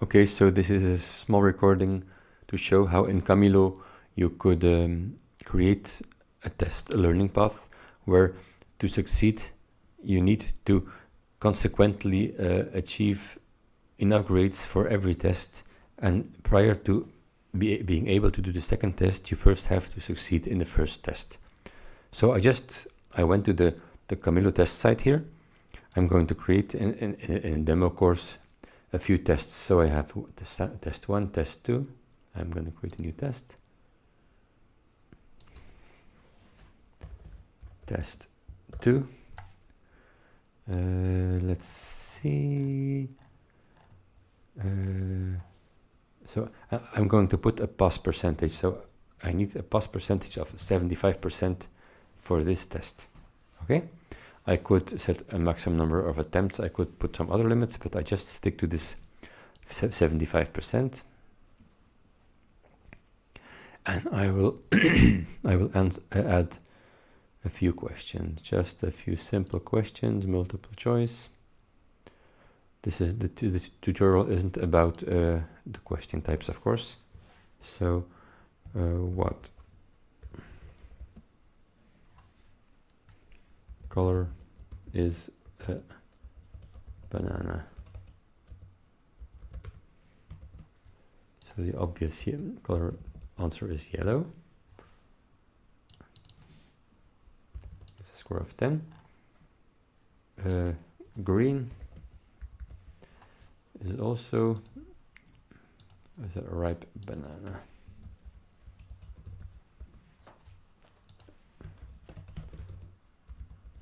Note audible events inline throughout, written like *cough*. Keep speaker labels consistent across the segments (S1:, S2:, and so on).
S1: Okay, so this is a small recording to show how in Chamilo you could um, create a test, a learning path, where to succeed you need to consequently uh, achieve enough grades for every test and prior to be, being able to do the second test you first have to succeed in the first test. So I just I went to the, the Chamilo test site here. I'm going to create a demo course a few tests. So I have test one, test two. I'm going to create a new test. Test two. Uh, let's see. Uh, so I, I'm going to put a pass percentage. So I need a pass percentage of 75% for this test. Okay. I could set a maximum number of attempts. I could put some other limits, but I just stick to this 75%. And I will *coughs* I will add a few questions, just a few simple questions, multiple choice. This is the, the tutorial isn't about uh, the question types, of course. So, uh, what color is a banana. So the obvious color answer is yellow. Score of 10. Uh, green is also is a ripe banana.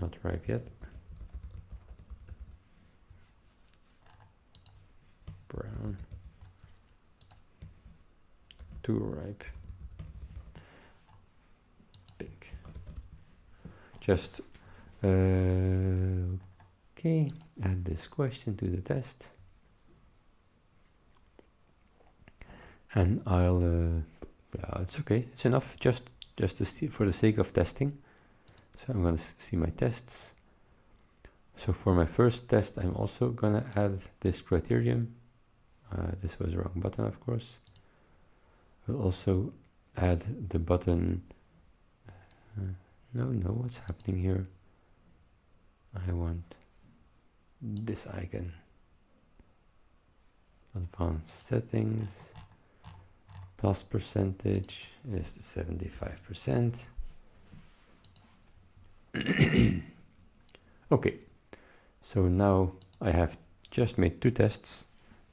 S1: Not ripe yet. Brown. Too ripe. Pink. Just uh, okay add this question to the test. And I'll uh, yeah it's okay it's enough just just to see for the sake of testing. So I'm gonna see my tests. So for my first test I'm also gonna add this criterion uh, this was the wrong button, of course. We'll also add the button. Uh, no, no, what's happening here? I want this icon. Advanced settings. Plus percentage is 75%. *coughs* okay, so now I have just made two tests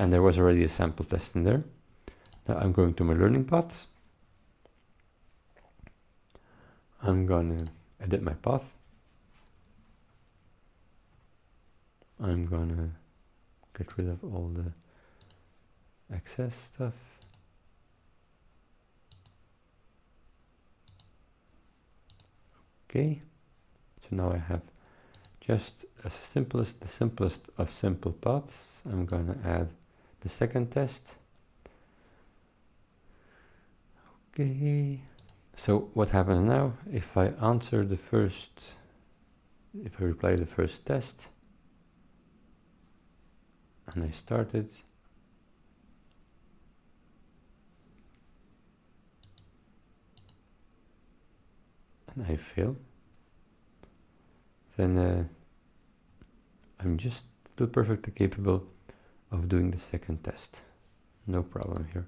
S1: and there was already a sample test in there. Now I'm going to my learning paths. I'm gonna edit my path. I'm gonna get rid of all the excess stuff. Okay, so now I have just as simple as the simplest of simple paths. I'm gonna add the second test. Okay, so what happens now if I answer the first, if I reply the first test and I start it, and I fail, then uh, I'm just still perfectly capable of doing the second test. No problem here.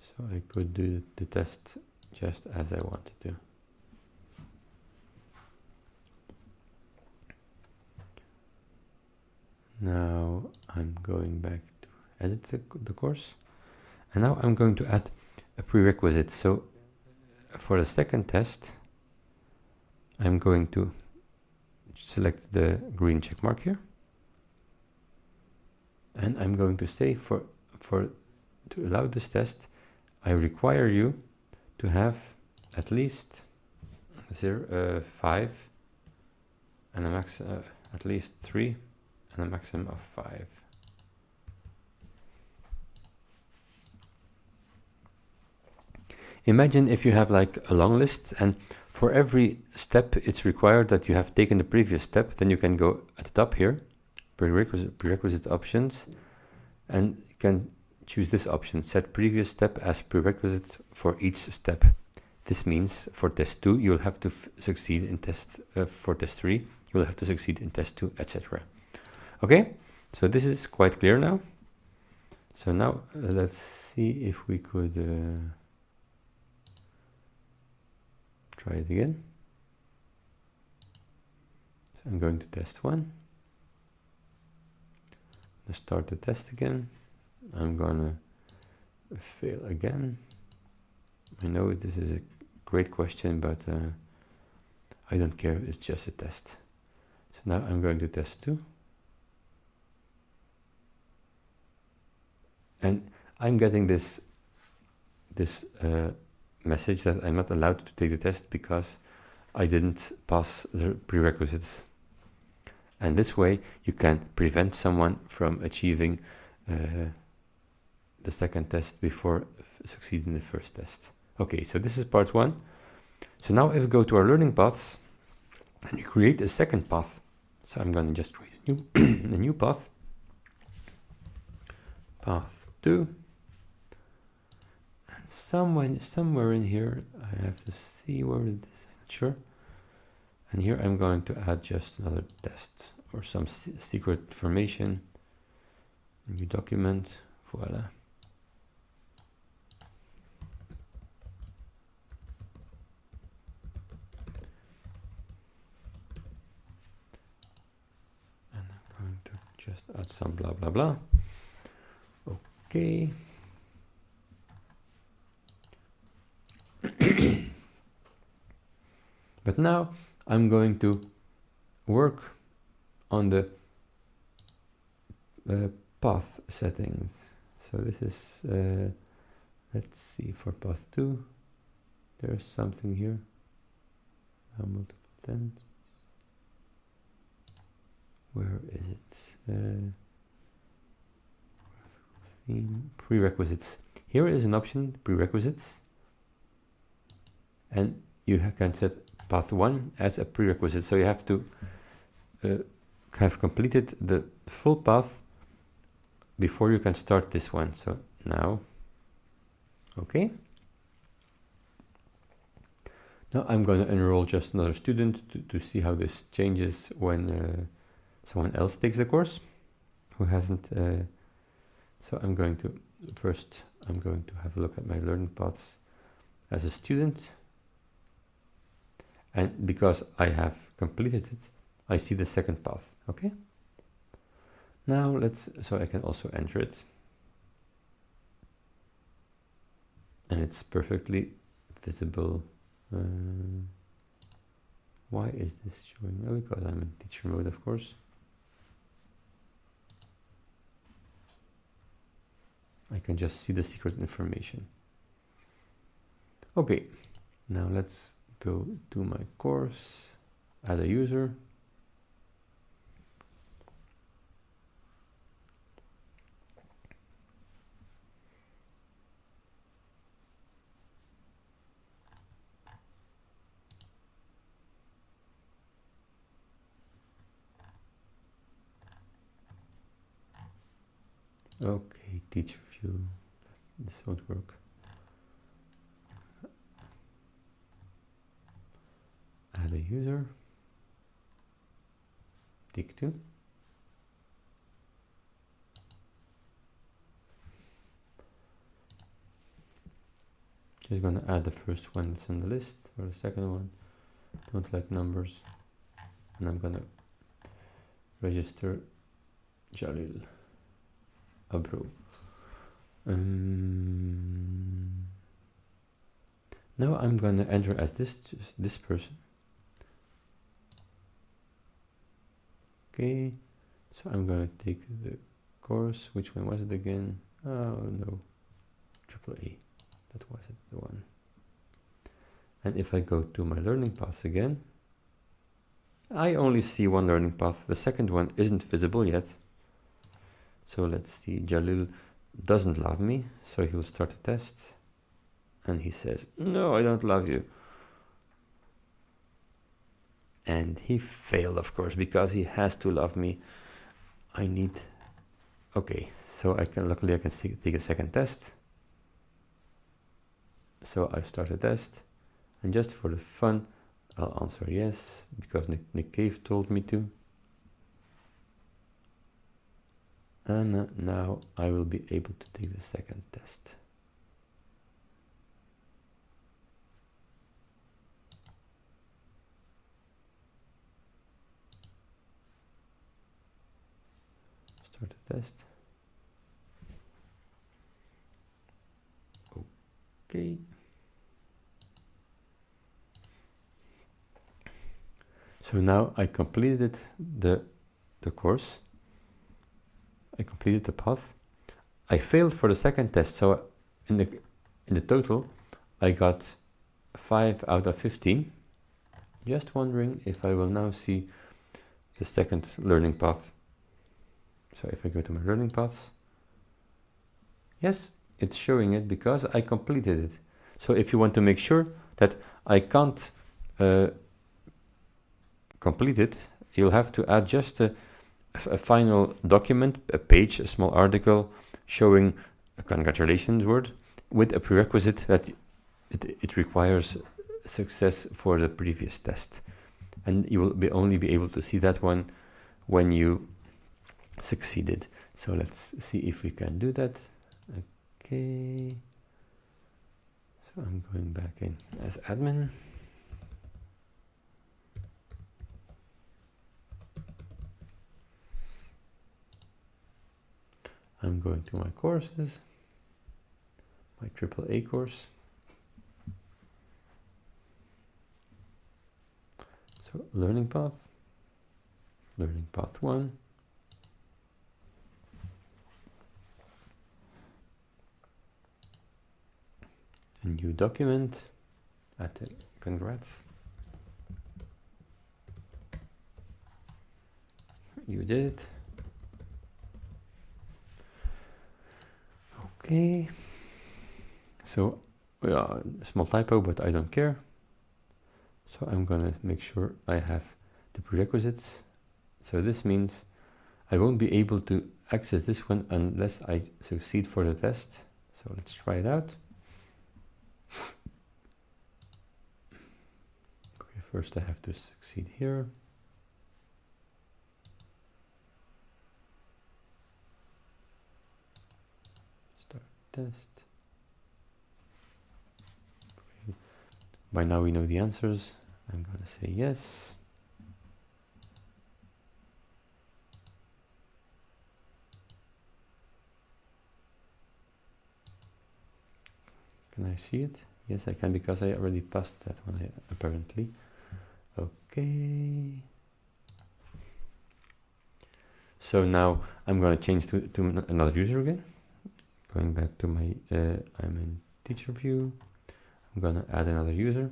S1: So I could do the test just as I wanted to. Now I'm going back to edit the, the course. And now I'm going to add a prerequisite. So uh, for the second test, I'm going to select the green check mark here and I'm going to say for for to allow this test I require you to have at least zero, uh, 5 and a max uh, at least 3 and a maximum of 5 imagine if you have like a long list and for every step it's required that you have taken the previous step then you can go at the top here prerequisite, prerequisite options and can choose this option, set previous step as prerequisite for each step. This means for test 2 you'll have to succeed in test, uh, for test 3 you'll have to succeed in test 2, etc. Okay, so this is quite clear now. So now uh, let's see if we could uh, try it again. So I'm going to test 1. Let's start the test again. I'm gonna fail again. I know this is a great question, but uh, I don't care, it's just a test. So now I'm going to test 2. And I'm getting this, this uh, message that I'm not allowed to take the test because I didn't pass the prerequisites. And this way you can prevent someone from achieving uh, the second test before succeeding the first test. Okay, so this is part one. So now if we go to our learning paths and you create a second path. So I'm going to just create a new, *coughs* a new path. Path two. And somewhere, somewhere in here, I have to see where it is, I'm sure. And here I'm going to add just another test or some secret information. New document, voila. And I'm going to just add some blah blah blah okay *clears throat* but now I'm going to work on the uh, path settings so this is uh, let's see for path 2 there's something here multiple tents where is it? Uh, theme prerequisites. Here is an option, prerequisites, and you can set path one as a prerequisite. So you have to uh, have completed the full path before you can start this one. So now, okay. Now I'm going to enroll just another student to, to see how this changes when uh, someone else takes the course who hasn't uh, so I'm going to first I'm going to have a look at my learning paths as a student and because I have completed it I see the second path okay? Now let's so I can also enter it. And it's perfectly visible uh, why is this showing? Oh because I'm in teacher mode of course. I can just see the secret information. Okay, now let's go to my course, as a user. Okay, teacher view. This won't work. A user. Tick two. Just gonna add the first one that's on the list or the second one. Don't like numbers. And I'm gonna register Jalil. Abro. Um, now I'm to enter as this this person. Okay, so I'm to take the course. Which one was it again? Oh no, triple A. That was it, the one. And if I go to my learning path again, I only see one learning path. The second one isn't visible yet. So let's see, Jalil doesn't love me, so he'll start a test. And he says, no, I don't love you. And he failed, of course, because he has to love me. I need Okay, so I can luckily I can see, take a second test. So I start a test and just for the fun, I'll answer yes because Nick, Nick Cave told me to. And now I will be able to take the second test. Start the test. Okay. So now I completed the, the course. I completed the path. I failed for the second test. So in the, in the total, I got 5 out of 15. Just wondering if I will now see the second learning path. So if I go to my learning paths, yes, it's showing it because I completed it. So if you want to make sure that I can't uh, complete it, you'll have to add just a, a, final document, a page, a small article showing a congratulations word with a prerequisite that it, it requires success for the previous test. And you will be only be able to see that one when you succeeded. So let's see if we can do that. Okay. So I'm going back in as admin. I'm going to my courses, my AAA course. So learning path, learning path one. New document at congrats. You did it. Okay. So yeah, small typo but I don't care. So I'm gonna make sure I have the prerequisites. So this means I won't be able to access this one unless I succeed for the test. So let's try it out okay, first I have to succeed here. Start test. Okay. By now we know the answers. I'm going to say yes. Can I see it? Yes, I can because I already passed that one apparently. Okay. So now I'm going to change to, to another user again. Going back to my, uh, I'm in teacher view. I'm going to add another user.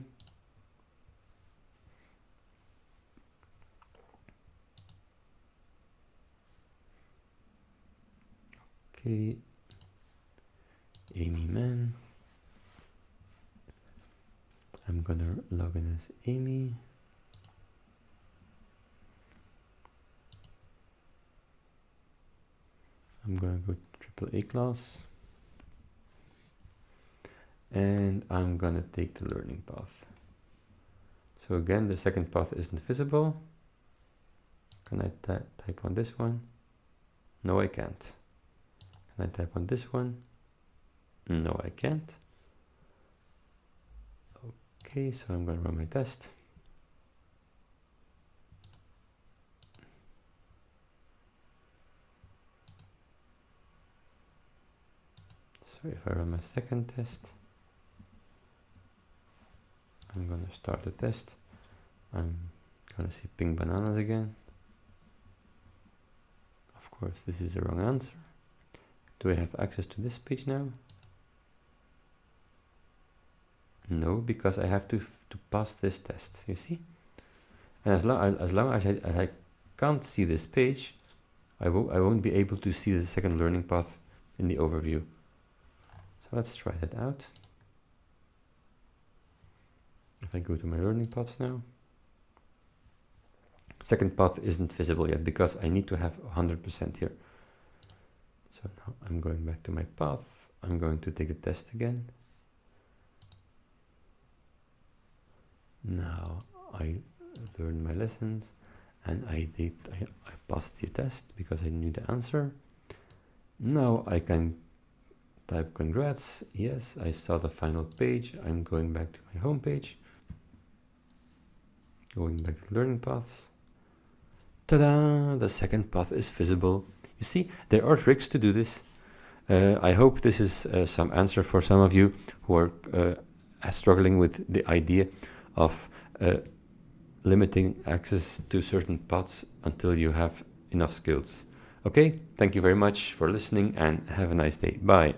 S1: Okay. Aimee Mann. I'm gonna log in as Aimee. I'm gonna go triple A class and I'm gonna take the learning path. So again, the second path isn't visible. Can I type on this one? No, I can't. Can I type on this one? No, I can't. Okay, so I'm going to run my test. So if I run my second test, I'm going to start the test. I'm going to see pink bananas again. Of course, this is the wrong answer. Do I have access to this page now? No, because I have to to pass this test, you see? And as long as, long as I, as I can't see this page, I, will, I won't be able to see the second learning path in the overview. So let's try that out. If I go to my learning paths now, second path isn't visible yet because I need to have 100% here. So now I'm going back to my path. I'm going to take the test again. Now I learned my lessons and I did I, I passed the test because I knew the answer. Now I can type congrats. Yes, I saw the final page. I'm going back to my home page. Going back to learning paths. Ta-da! The second path is visible. You see, there are tricks to do this. Uh, I hope this is uh, some answer for some of you who are uh, struggling with the idea of uh, limiting access to certain paths until you have enough skills. Okay, thank you very much for listening and have a nice day. Bye.